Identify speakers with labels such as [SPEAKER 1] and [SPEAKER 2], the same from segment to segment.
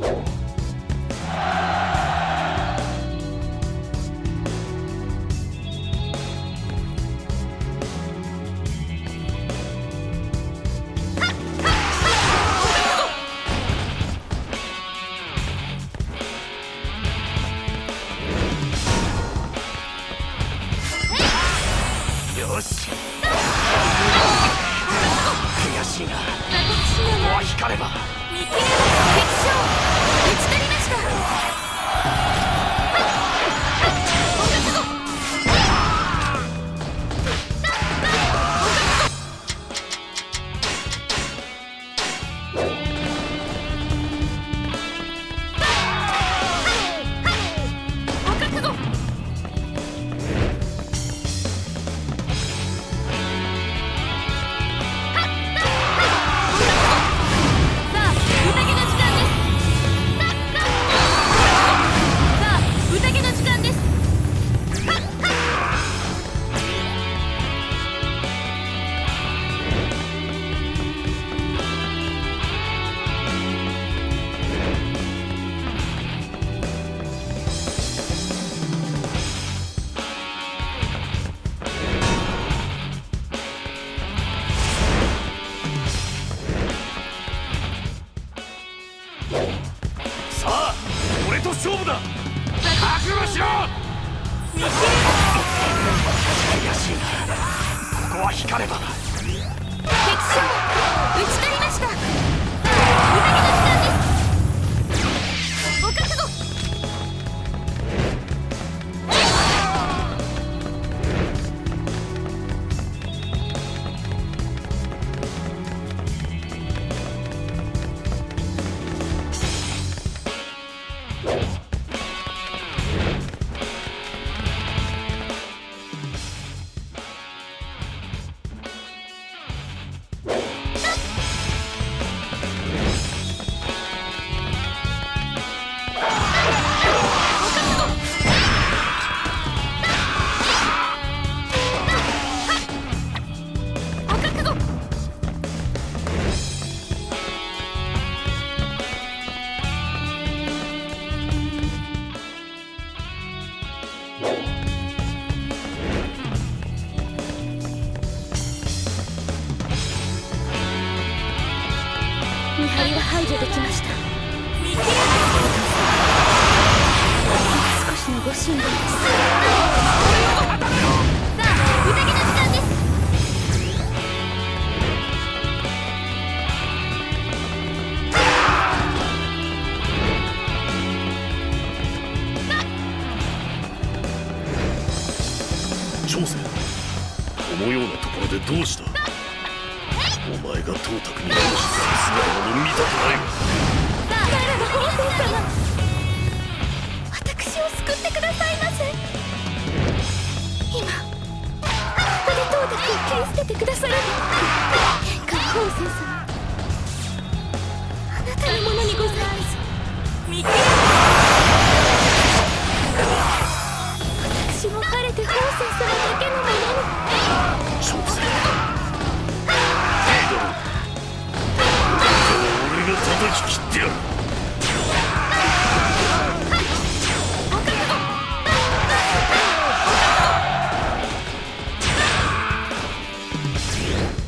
[SPEAKER 1] you 逃げきました。
[SPEAKER 2] 少し
[SPEAKER 1] のご辛抱ですくださ先生
[SPEAKER 3] Bye.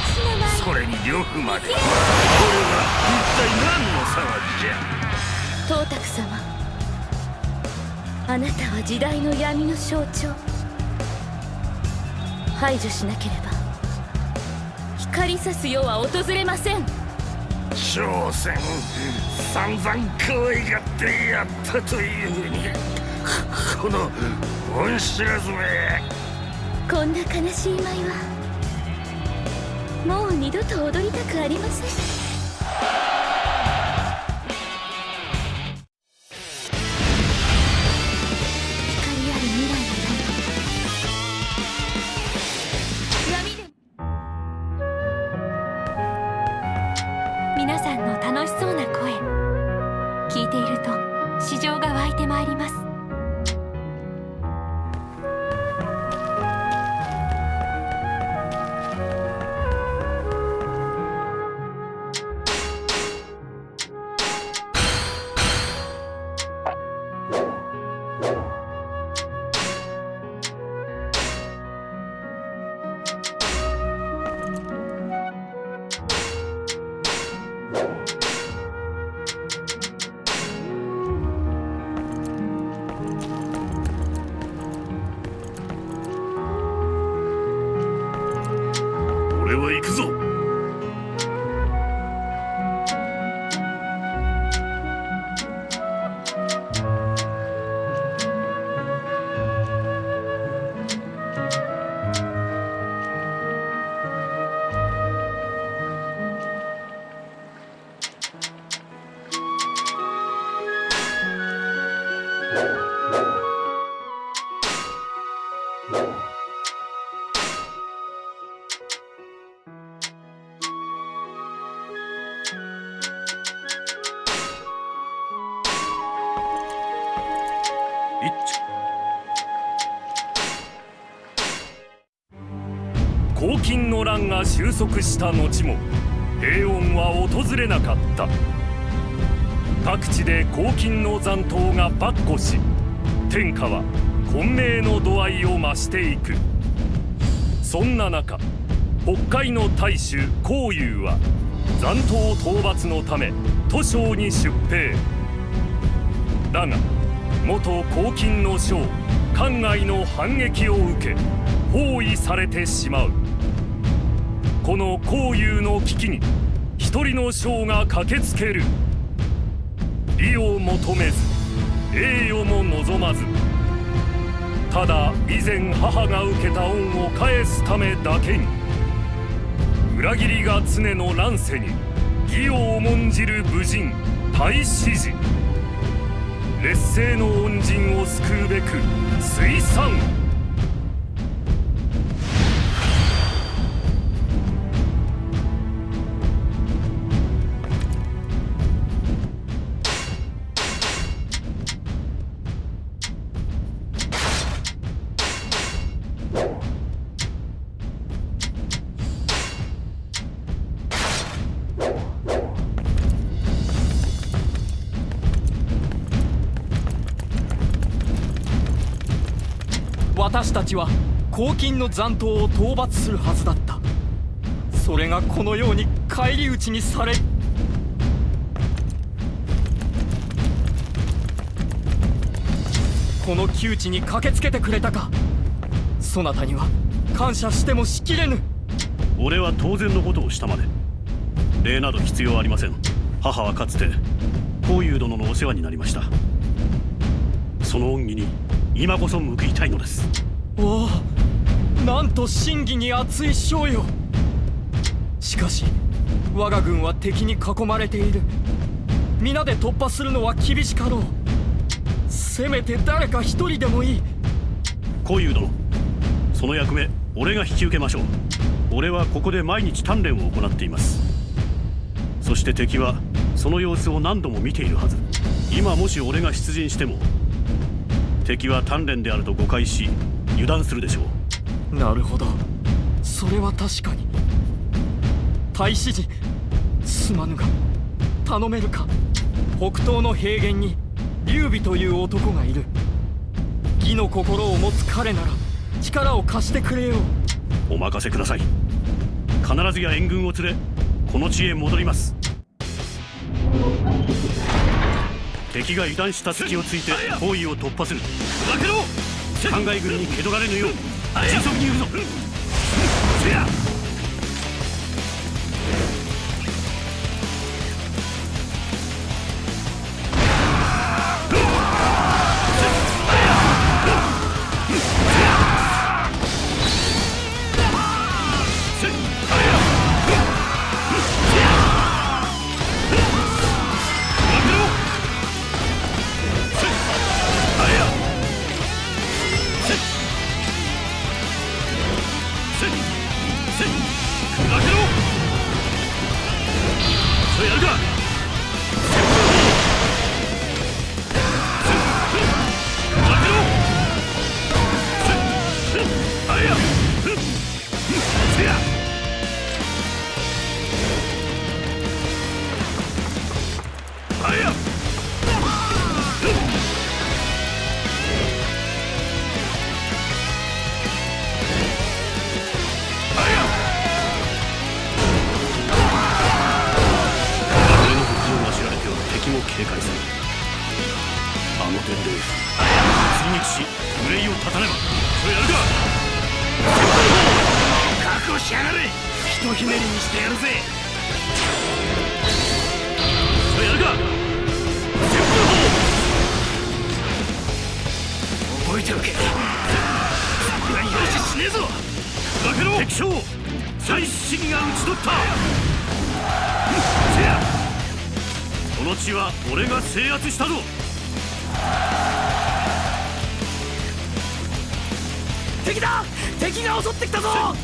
[SPEAKER 2] それに呂布まで。これは一体何の騒ぎじゃ？
[SPEAKER 1] 東卓様あなたは時代の闇の象徴。排除しなければ光さす世は訪れません。
[SPEAKER 2] 将戦散々可愛がってやったというふうに。この恩知らずめ
[SPEAKER 1] こんな悲しい舞はもう二度と踊りたくありません。皆さんの楽しそうな声。聞いていると市場が湧いてまいります。俺は行くぞ。
[SPEAKER 4] 黄金の乱が収束した後も平穏は訪れなかった。各地で黄金の残党が跋扈し天下は混迷の度合いを増していく。そんな中北海の大衆孔融は残党討伐のため都省に出兵。だが元黄金の将関外の反撃を受け包囲されてしまう。この孔融の危機に一人の将が駆けつける。利を求めず栄誉も望まず。ただ以前母が受けた恩を返すためだけに裏切りが常の乱世に義を重んじる武人太子寺。劣勢の恩人を救うべく水産
[SPEAKER 5] 私たちは黄金の残党を討伐するはずだった。それがこのように返り討ちにされこの窮地に駆けつけてくれたか。そなたには感謝してもしきれぬ。
[SPEAKER 6] 俺は当然のことをしたまで礼など必要ありません。母はかつて孔融殿のお世話になりました。その恩義に今こそ報いたいのです。
[SPEAKER 5] おおなんと真偽に熱い将よしかし我が軍は敵に囲まれている。皆で突破するのは厳しかろう。せめて誰か一人でもいい。
[SPEAKER 6] 孔融殿その役目俺が引き受けましょう。俺はここで毎日鍛錬を行っています。そして敵はその様子を何度も見ているはず。今もし俺が出陣しても敵は鍛錬であると誤解し油断するでしょ
[SPEAKER 5] う。なるほど。それは確かに。太子寺すまぬが頼めるか。北東の平原に劉備という男がいる。義の心を持つ彼なら力を貸してくれよ。
[SPEAKER 6] うお任せください。必ずや援軍を連れこの地へ戻ります敵が油断した隙をついて包囲を突破する。
[SPEAKER 2] 負けろ。
[SPEAKER 6] 灌漑軍に蹴取られぬよう迅速に行くぞ俺ね
[SPEAKER 2] えぞ。
[SPEAKER 6] 負けろ敵将最新が討ち取った。
[SPEAKER 2] せや
[SPEAKER 6] この地は俺が制圧したぞ。
[SPEAKER 5] 敵だ。敵が襲ってきたぞ。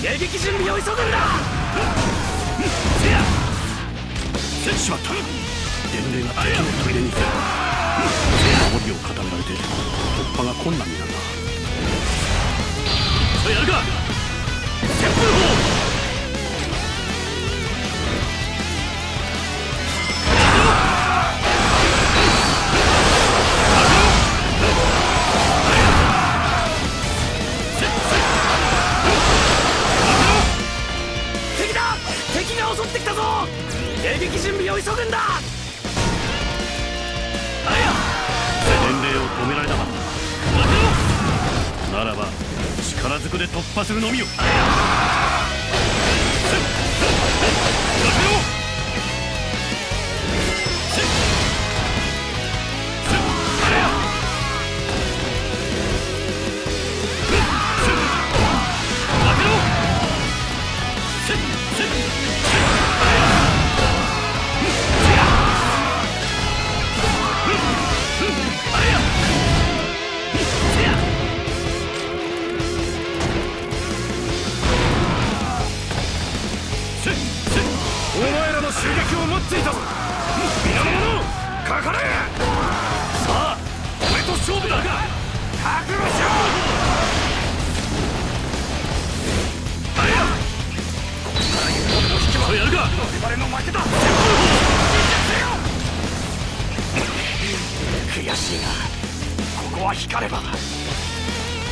[SPEAKER 5] 迎撃準備を急ぐんだ。
[SPEAKER 6] せやせしまった伝令が敵の砦に守りを固められて突破が困難になとやるか。旋風砲するのみよ。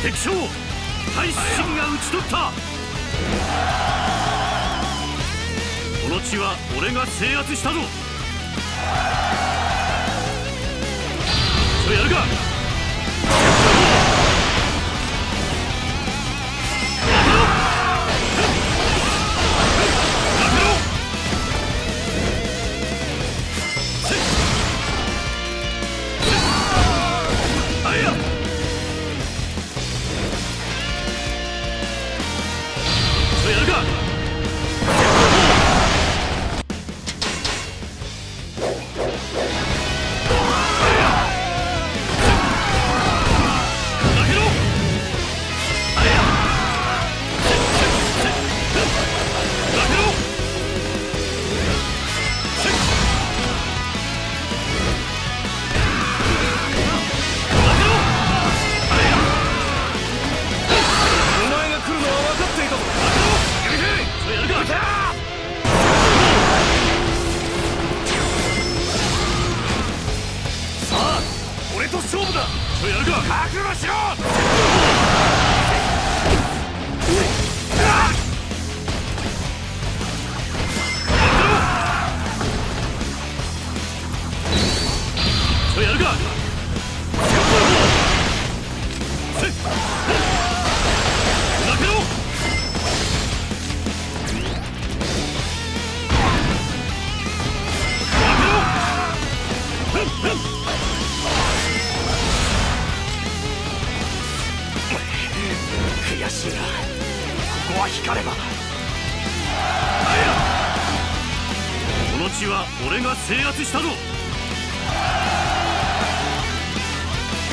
[SPEAKER 6] 敵将大臣が討ち取った。この地は俺が制圧したぞ。それやるか。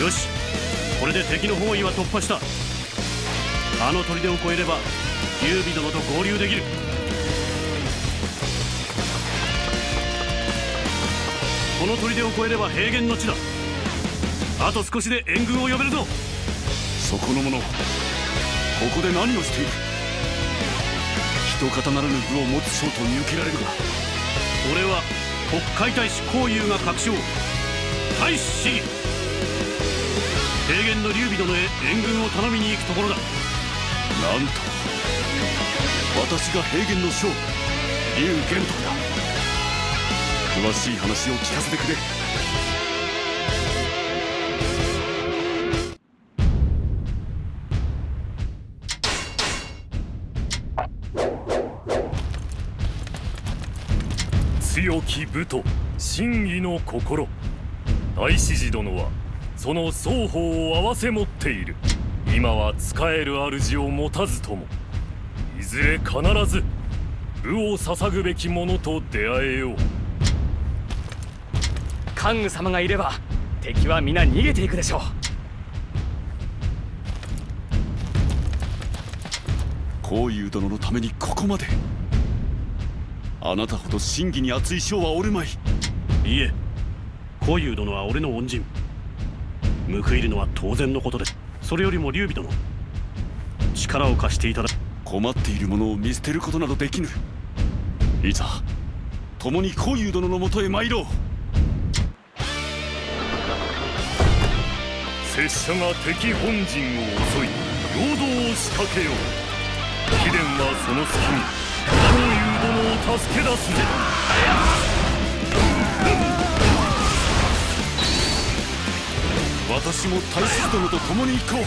[SPEAKER 6] よし。これで敵の包囲は突破した。あの砦を越えれば劉備殿と合流できる。この砦を越えれば平原の地だ。あと少しで援軍を呼べるぞ。
[SPEAKER 2] そこの者ここで何をしている一方ならぬ部を持つ将と見受けられるが
[SPEAKER 6] 俺は国海大使孔融が確証。大使市議平原の劉備殿へ援軍を頼みに行くところだ。
[SPEAKER 2] なんと私が平原の将劉玄徳だ。詳しい話を聞かせてくれ。
[SPEAKER 4] 強き武と真偽の心。大志寺殿はその双方を合わせ持っている。今は使える主を持たずとも。いずれ必ず武を捧ぐべき者と出会えよう。
[SPEAKER 5] 関羽様がいれば敵は皆逃げていくでしょう。
[SPEAKER 2] 孔融殿のためにここまで。あなたほど真偽に熱い将はおるまい。
[SPEAKER 6] いいえ孔融殿は俺の恩人報いるのは当然のことですそれよりも劉備殿力を貸していただ
[SPEAKER 2] 困っている者を見捨てることなどできぬ。いざ共に孔融殿のもとへ参ろう。
[SPEAKER 4] 拙者が敵本陣を襲い陽動を仕掛けよう。貴殿はその隙に孔融殿を助け出すぜ。
[SPEAKER 2] 私も大切殿と共に行こう。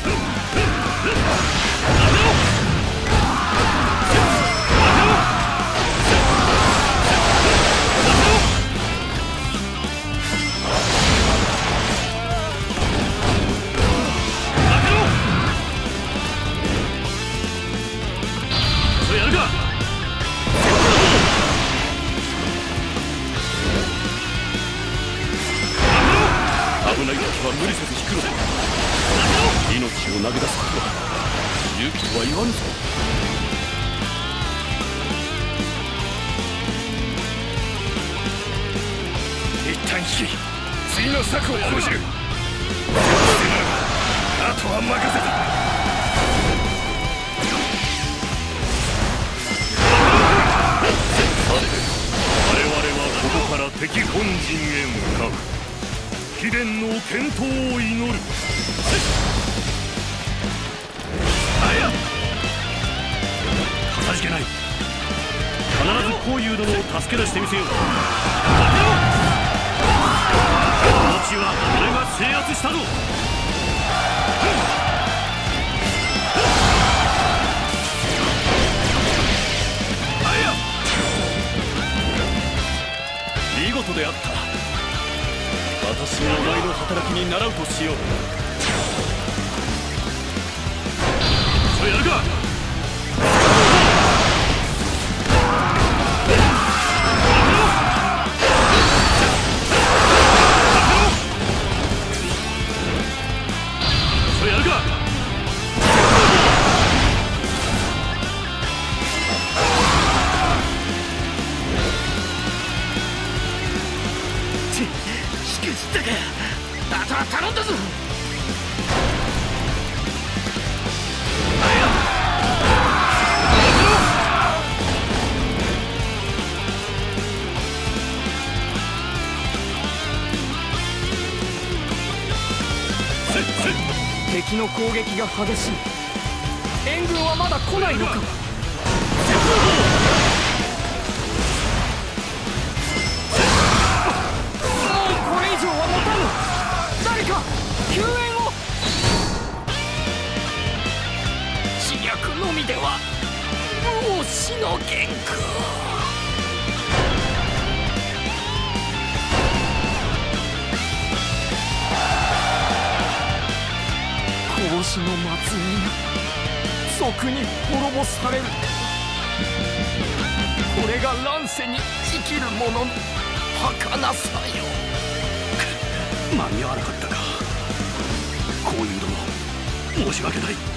[SPEAKER 2] 引
[SPEAKER 4] き次の策を講じる。あとは任せた。我々はここから敵本陣へ向かう。貴殿の健闘を祈る。
[SPEAKER 6] かたじけない。必ず孔融殿を助け出してみせよう地は俺が制圧したぞ。
[SPEAKER 2] 見事であった私もお前の働きに習うとしよう
[SPEAKER 6] それやるか
[SPEAKER 5] ったかあとは頼んだぞ。敵の攻撃が激しい。援軍はまだ来ないのか？のみではもう死のげんく孔子の末裔が賊に滅ぼされる。これが乱世に生きる者の儚さよ。
[SPEAKER 6] 間に合わなかったか。こういうのも申し訳ない。